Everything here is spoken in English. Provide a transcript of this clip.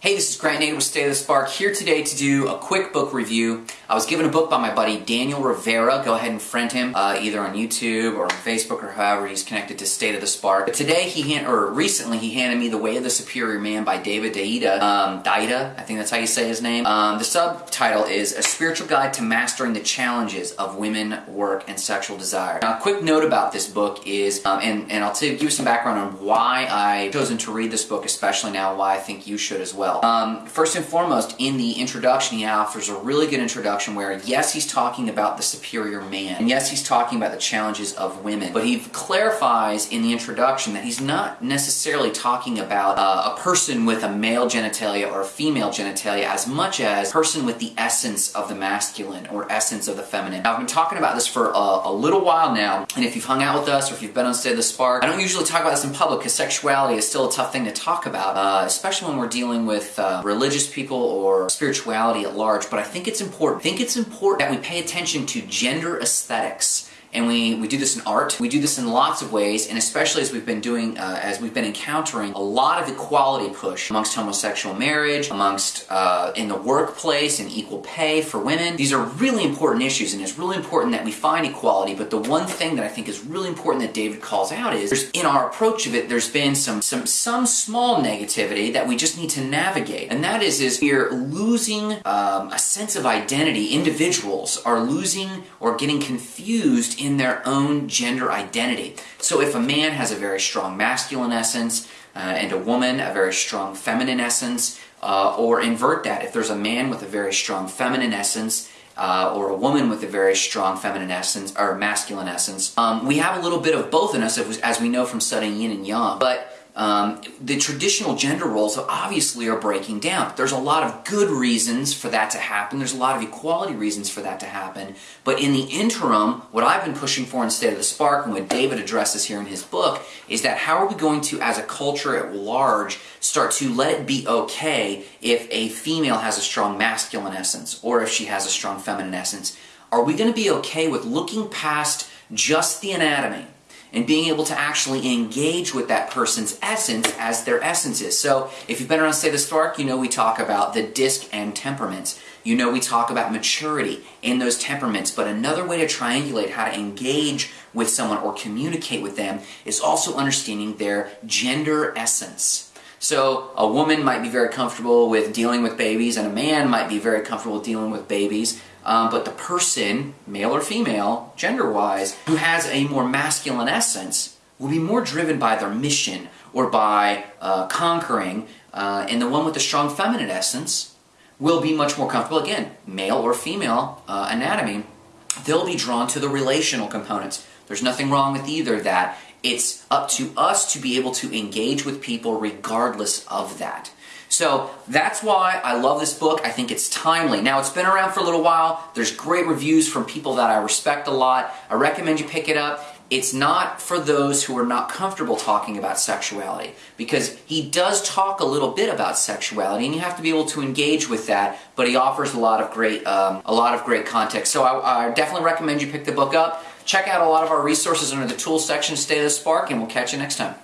Hey, this is Grant Nader with State of the Spark here today to do a quick book review. I was given a book by my buddy Daniel Rivera. Go ahead and friend him uh, either on YouTube or on Facebook or however he's connected to State of the Spark. But today he hand, or recently he handed me The Way of the Superior Man by David Deida. Um, Deida, I think that's how you say his name. Um, the subtitle is A Spiritual Guide to Mastering the Challenges of Women, Work, and Sexual Desire. Now, a quick note about this book is, um, and, and I'll give you some background on why I've chosen to read this book, especially now, why I think you should as well well. Um, first and foremost, in the introduction, he offers a really good introduction where, yes, he's talking about the superior man, and yes, he's talking about the challenges of women, but he clarifies in the introduction that he's not necessarily talking about uh, a person with a male genitalia or a female genitalia as much as a person with the essence of the masculine or essence of the feminine. Now, I've been talking about this for a, a little while now, and if you've hung out with us or if you've been on State of the Spark, I don't usually talk about this in public because sexuality is still a tough thing to talk about, uh, especially when we're dealing with with uh, religious people or spirituality at large, but I think it's important. I think it's important that we pay attention to gender aesthetics and we, we do this in art. We do this in lots of ways, and especially as we've been doing, uh, as we've been encountering a lot of equality push amongst homosexual marriage, amongst uh, in the workplace and equal pay for women. These are really important issues, and it's really important that we find equality. But the one thing that I think is really important that David calls out is in our approach of it, there's been some some some small negativity that we just need to navigate, and that is is we're losing um, a sense of identity. Individuals are losing or getting confused in their own gender identity. So if a man has a very strong masculine essence uh, and a woman a very strong feminine essence, uh, or invert that, if there's a man with a very strong feminine essence uh, or a woman with a very strong feminine essence or masculine essence, um, we have a little bit of both in us as we know from studying yin and yang. But um, the traditional gender roles obviously are breaking down. There's a lot of good reasons for that to happen. There's a lot of equality reasons for that to happen. But in the interim, what I've been pushing for in State of the Spark and what David addresses here in his book is that how are we going to, as a culture at large, start to let it be okay if a female has a strong masculine essence or if she has a strong feminine essence? Are we going to be okay with looking past just the anatomy? And being able to actually engage with that person's essence as their essence is. So if you've been around of the Spark, you know we talk about the disc and temperaments. You know we talk about maturity in those temperaments, but another way to triangulate how to engage with someone or communicate with them is also understanding their gender essence. So a woman might be very comfortable with dealing with babies and a man might be very comfortable dealing with babies um, but the person, male or female, gender-wise, who has a more masculine essence will be more driven by their mission or by uh, conquering, uh, and the one with the strong feminine essence will be much more comfortable, again, male or female uh, anatomy, they'll be drawn to the relational components. There's nothing wrong with either of that. It's up to us to be able to engage with people regardless of that. So that's why I love this book. I think it's timely. Now, it's been around for a little while. There's great reviews from people that I respect a lot. I recommend you pick it up. It's not for those who are not comfortable talking about sexuality because he does talk a little bit about sexuality and you have to be able to engage with that but he offers a lot of great um, a lot of great context so I, I definitely recommend you pick the book up check out a lot of our resources under the tools section stay the spark and we'll catch you next time